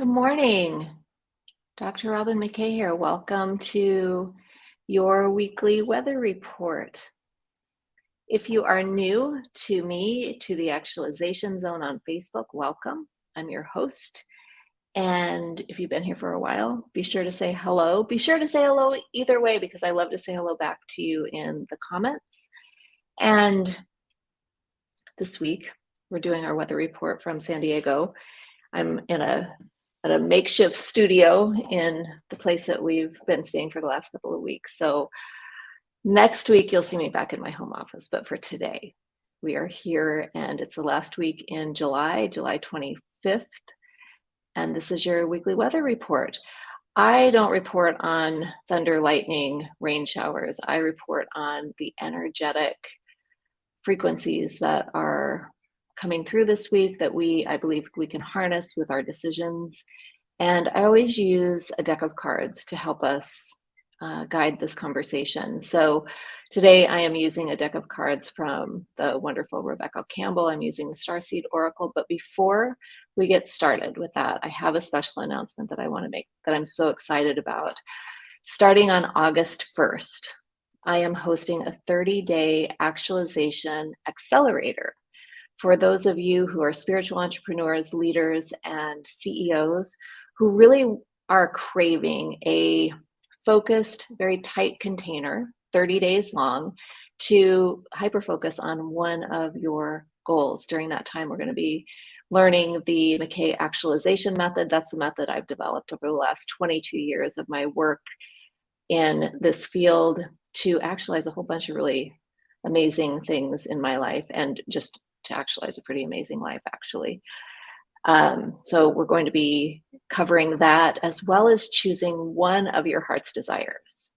Good morning. Dr. Robin McKay here. Welcome to your weekly weather report. If you are new to me, to the Actualization Zone on Facebook, welcome. I'm your host. And if you've been here for a while, be sure to say hello. Be sure to say hello either way because I love to say hello back to you in the comments. And this week, we're doing our weather report from San Diego. I'm in a at a makeshift studio in the place that we've been staying for the last couple of weeks. So next week you'll see me back in my home office, but for today we are here and it's the last week in July, July 25th. And this is your weekly weather report. I don't report on thunder, lightning, rain showers. I report on the energetic frequencies that are coming through this week that we, I believe we can harness with our decisions. And I always use a deck of cards to help us uh, guide this conversation. So today I am using a deck of cards from the wonderful Rebecca Campbell. I'm using the Starseed Oracle, but before we get started with that, I have a special announcement that I wanna make that I'm so excited about. Starting on August 1st, I am hosting a 30-day actualization accelerator for those of you who are spiritual entrepreneurs, leaders, and CEOs who really are craving a focused, very tight container, 30 days long, to hyper focus on one of your goals. During that time, we're going to be learning the McKay actualization method. That's the method I've developed over the last 22 years of my work in this field to actualize a whole bunch of really amazing things in my life and just to actualize a pretty amazing life, actually. Um, so we're going to be covering that as well as choosing one of your heart's desires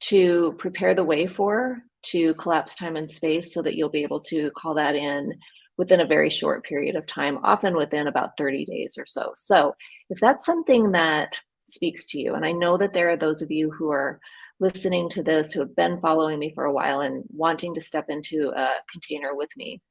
to prepare the way for, to collapse time and space so that you'll be able to call that in within a very short period of time, often within about 30 days or so. So if that's something that speaks to you, and I know that there are those of you who are listening to this who have been following me for a while and wanting to step into a container with me,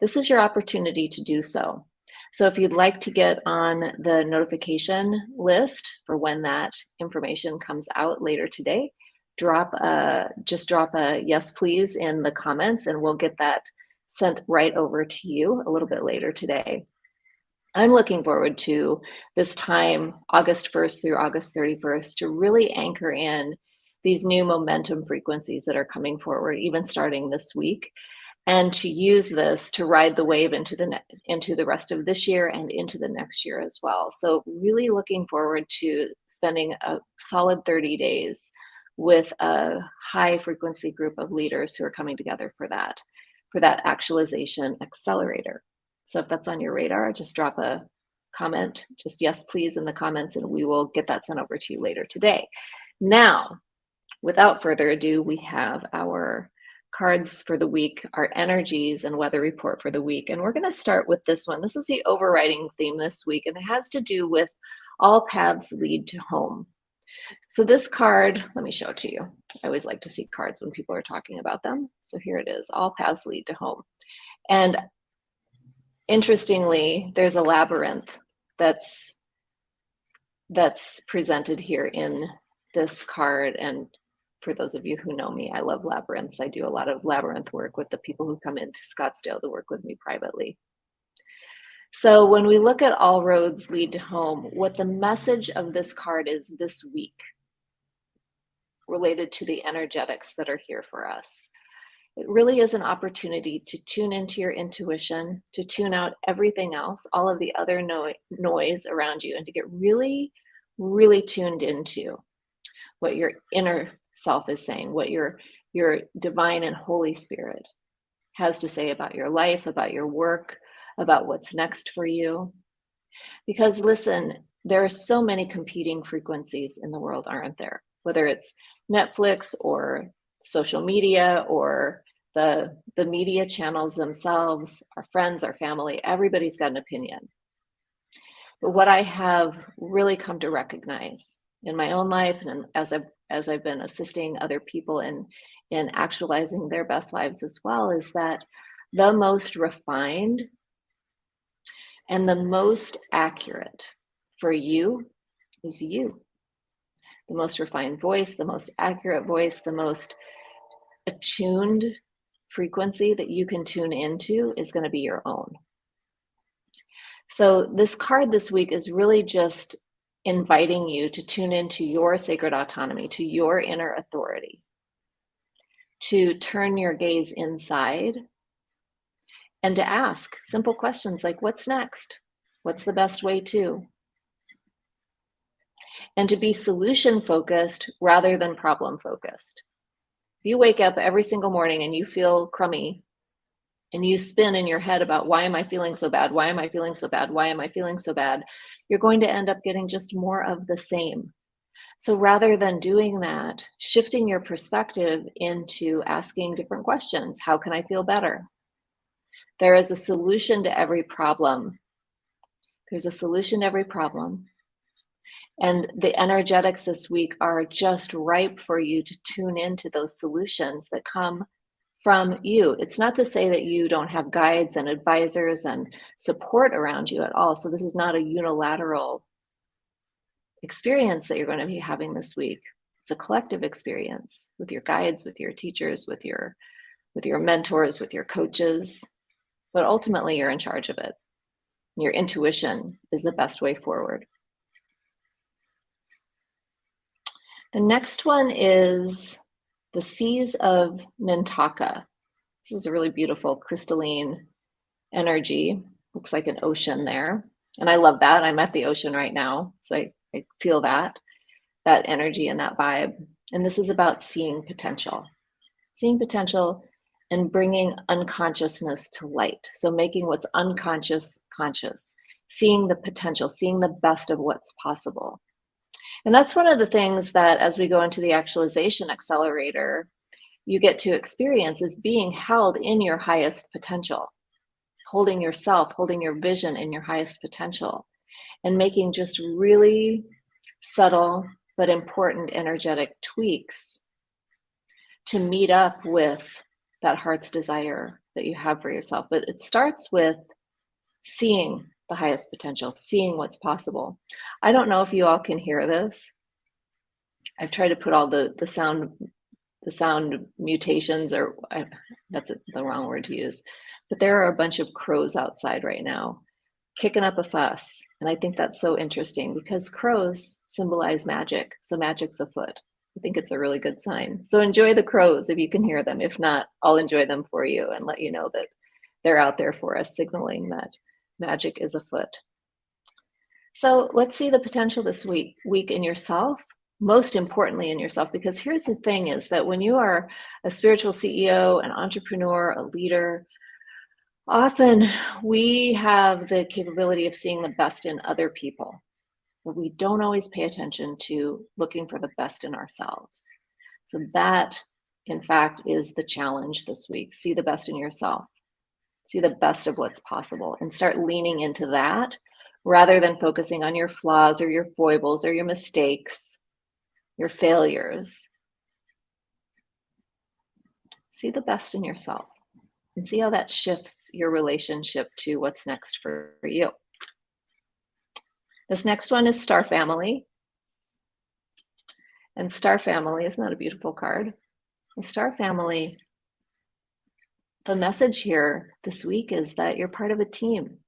this is your opportunity to do so. So if you'd like to get on the notification list for when that information comes out later today, drop a, just drop a yes please in the comments and we'll get that sent right over to you a little bit later today. I'm looking forward to this time, August 1st through August 31st, to really anchor in these new momentum frequencies that are coming forward, even starting this week, and to use this to ride the wave into the into the rest of this year and into the next year as well. So really looking forward to spending a solid 30 days with a high frequency group of leaders who are coming together for that, for that actualization accelerator. So if that's on your radar, just drop a comment, just yes, please in the comments, and we will get that sent over to you later today. Now, without further ado, we have our cards for the week, our energies and weather report for the week. And we're going to start with this one. This is the overriding theme this week, and it has to do with all paths lead to home. So this card, let me show it to you. I always like to see cards when people are talking about them. So here it is, all paths lead to home. And interestingly, there's a labyrinth that's that's presented here in this card and for those of you who know me, I love labyrinths. I do a lot of labyrinth work with the people who come into Scottsdale to work with me privately. So when we look at all roads lead to home, what the message of this card is this week related to the energetics that are here for us. It really is an opportunity to tune into your intuition, to tune out everything else, all of the other no noise around you, and to get really, really tuned into what your inner self is saying, what your, your divine and Holy Spirit has to say about your life, about your work, about what's next for you. Because listen, there are so many competing frequencies in the world, aren't there? Whether it's Netflix or social media or the, the media channels themselves, our friends, our family, everybody's got an opinion. But what I have really come to recognize in my own life and as I've as I've been assisting other people in, in actualizing their best lives as well, is that the most refined and the most accurate for you is you. The most refined voice, the most accurate voice, the most attuned frequency that you can tune into is going to be your own. So this card this week is really just inviting you to tune into your sacred autonomy, to your inner authority, to turn your gaze inside and to ask simple questions like, what's next? What's the best way to? And to be solution focused rather than problem focused. If you wake up every single morning and you feel crummy and you spin in your head about why am I feeling so bad? Why am I feeling so bad? Why am I feeling so bad? You're going to end up getting just more of the same. So rather than doing that, shifting your perspective into asking different questions. How can I feel better? There is a solution to every problem. There's a solution to every problem. And the energetics this week are just ripe for you to tune into those solutions that come from you. It's not to say that you don't have guides and advisors and support around you at all. So this is not a unilateral experience that you're going to be having this week. It's a collective experience with your guides, with your teachers, with your with your mentors, with your coaches. But ultimately you're in charge of it. Your intuition is the best way forward. The next one is the Seas of Mintaka. This is a really beautiful crystalline energy. Looks like an ocean there. And I love that. I'm at the ocean right now. So I, I feel that, that energy and that vibe. And this is about seeing potential. Seeing potential and bringing unconsciousness to light. So making what's unconscious conscious, seeing the potential, seeing the best of what's possible. And that's one of the things that as we go into the actualization accelerator, you get to experience is being held in your highest potential, holding yourself, holding your vision in your highest potential, and making just really subtle but important energetic tweaks to meet up with that heart's desire that you have for yourself. But it starts with seeing the highest potential, seeing what's possible. I don't know if you all can hear this. I've tried to put all the the sound the sound mutations or I, that's the wrong word to use, but there are a bunch of crows outside right now kicking up a fuss. And I think that's so interesting because crows symbolize magic. So magic's afoot. I think it's a really good sign. So enjoy the crows if you can hear them. If not, I'll enjoy them for you and let you know that they're out there for us, signaling that magic is afoot. So let's see the potential this week, week in yourself, most importantly in yourself, because here's the thing is that when you are a spiritual CEO, an entrepreneur, a leader, often we have the capability of seeing the best in other people, but we don't always pay attention to looking for the best in ourselves. So that, in fact, is the challenge this week. See the best in yourself see the best of what's possible and start leaning into that rather than focusing on your flaws or your foibles or your mistakes, your failures. See the best in yourself and see how that shifts your relationship to what's next for you. This next one is Star Family. And Star Family, isn't that a beautiful card? The Star Family the message here this week is that you're part of a team.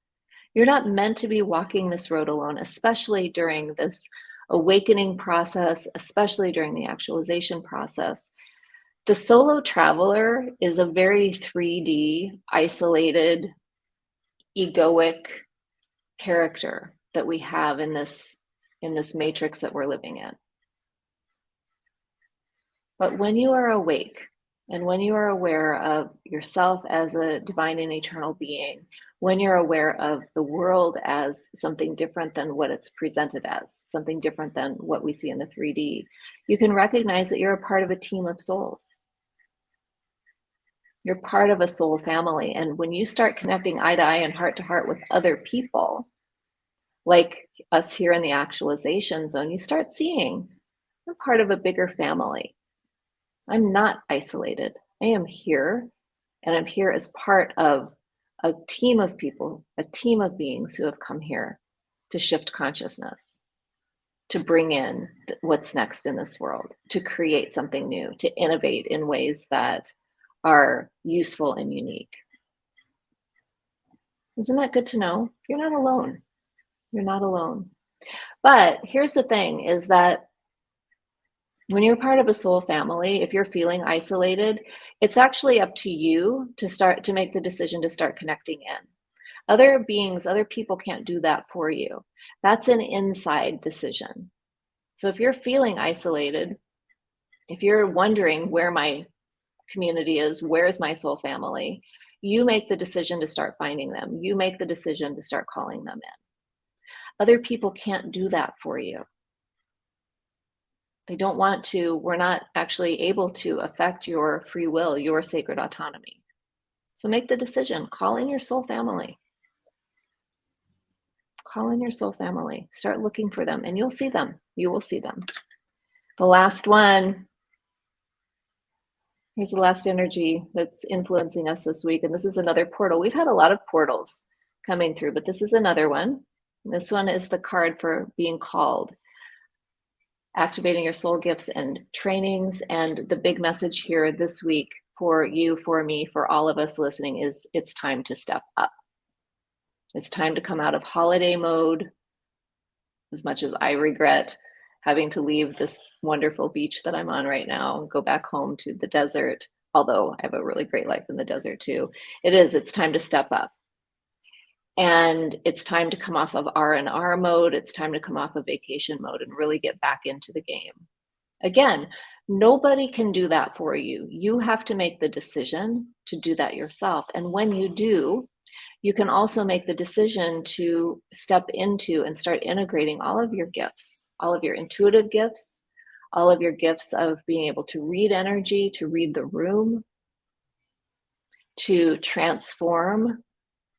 You're not meant to be walking this road alone, especially during this awakening process, especially during the actualization process. The solo traveler is a very 3D, isolated, egoic character that we have in this in this matrix that we're living in. But when you are awake, and when you are aware of yourself as a divine and eternal being, when you're aware of the world as something different than what it's presented as, something different than what we see in the 3D, you can recognize that you're a part of a team of souls. You're part of a soul family. And when you start connecting eye to eye and heart to heart with other people, like us here in the actualization zone, you start seeing you're part of a bigger family I'm not isolated. I am here and I'm here as part of a team of people, a team of beings who have come here to shift consciousness, to bring in what's next in this world, to create something new, to innovate in ways that are useful and unique. Isn't that good to know? You're not alone. You're not alone. But here's the thing is that when you're part of a soul family, if you're feeling isolated, it's actually up to you to start to make the decision to start connecting in. Other beings, other people can't do that for you. That's an inside decision. So if you're feeling isolated, if you're wondering where my community is, where's my soul family, you make the decision to start finding them. You make the decision to start calling them in. Other people can't do that for you. They don't want to, we're not actually able to affect your free will, your sacred autonomy. So make the decision, call in your soul family. Call in your soul family, start looking for them and you'll see them, you will see them. The last one, here's the last energy that's influencing us this week. And this is another portal. We've had a lot of portals coming through, but this is another one. This one is the card for being called, activating your soul gifts and trainings. And the big message here this week for you, for me, for all of us listening is it's time to step up. It's time to come out of holiday mode. As much as I regret having to leave this wonderful beach that I'm on right now, and go back home to the desert, although I have a really great life in the desert too. It is, it's time to step up and it's time to come off of R&R mode. It's time to come off of vacation mode and really get back into the game. Again, nobody can do that for you. You have to make the decision to do that yourself. And when you do, you can also make the decision to step into and start integrating all of your gifts, all of your intuitive gifts, all of your gifts of being able to read energy, to read the room, to transform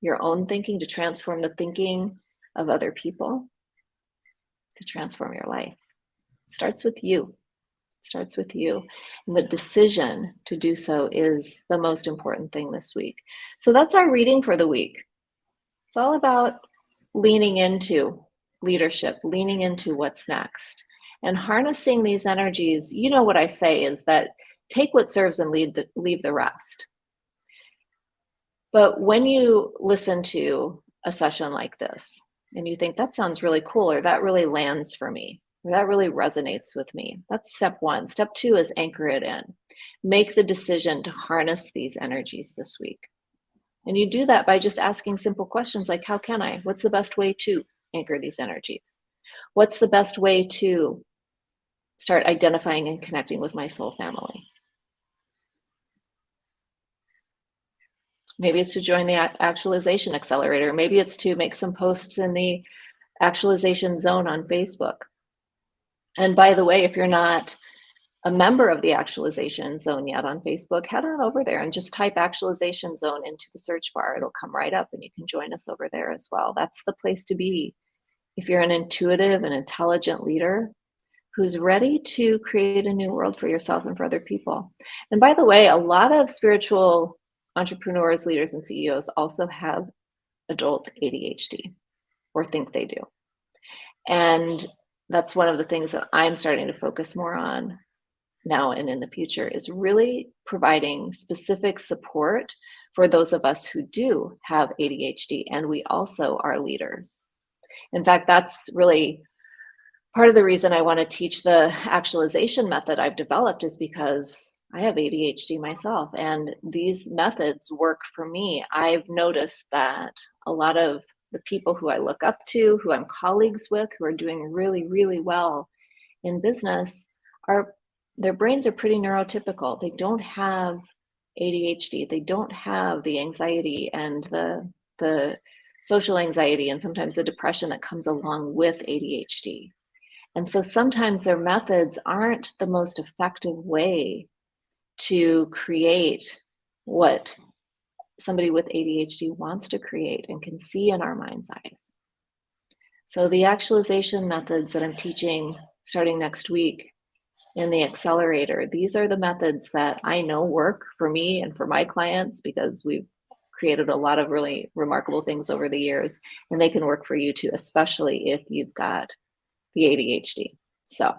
your own thinking, to transform the thinking of other people, to transform your life. It starts with you. It starts with you. And the decision to do so is the most important thing this week. So that's our reading for the week. It's all about leaning into leadership, leaning into what's next and harnessing these energies. You know what I say is that take what serves and leave the, leave the rest. But when you listen to a session like this and you think that sounds really cool or that really lands for me, or that really resonates with me, that's step one. Step two is anchor it in. Make the decision to harness these energies this week. And you do that by just asking simple questions like, how can I? What's the best way to anchor these energies? What's the best way to start identifying and connecting with my soul family? Maybe it's to join the actualization accelerator. Maybe it's to make some posts in the actualization zone on Facebook. And by the way, if you're not a member of the actualization zone yet on Facebook, head on over there and just type actualization zone into the search bar. It'll come right up and you can join us over there as well. That's the place to be. If you're an intuitive and intelligent leader who's ready to create a new world for yourself and for other people. And by the way, a lot of spiritual entrepreneurs, leaders, and CEOs also have adult ADHD or think they do. And that's one of the things that I'm starting to focus more on now and in the future is really providing specific support for those of us who do have ADHD and we also are leaders. In fact, that's really part of the reason I want to teach the actualization method I've developed is because I have ADHD myself, and these methods work for me. I've noticed that a lot of the people who I look up to, who I'm colleagues with, who are doing really, really well in business, are their brains are pretty neurotypical. They don't have ADHD. They don't have the anxiety and the the social anxiety and sometimes the depression that comes along with ADHD. And so sometimes their methods aren't the most effective way to create what somebody with ADHD wants to create and can see in our mind's eyes. So the actualization methods that I'm teaching starting next week in the accelerator, these are the methods that I know work for me and for my clients because we've created a lot of really remarkable things over the years, and they can work for you too, especially if you've got the ADHD. So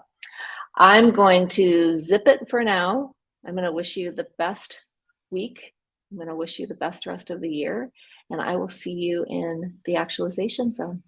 I'm going to zip it for now. I'm going to wish you the best week. I'm going to wish you the best rest of the year, and I will see you in the actualization zone.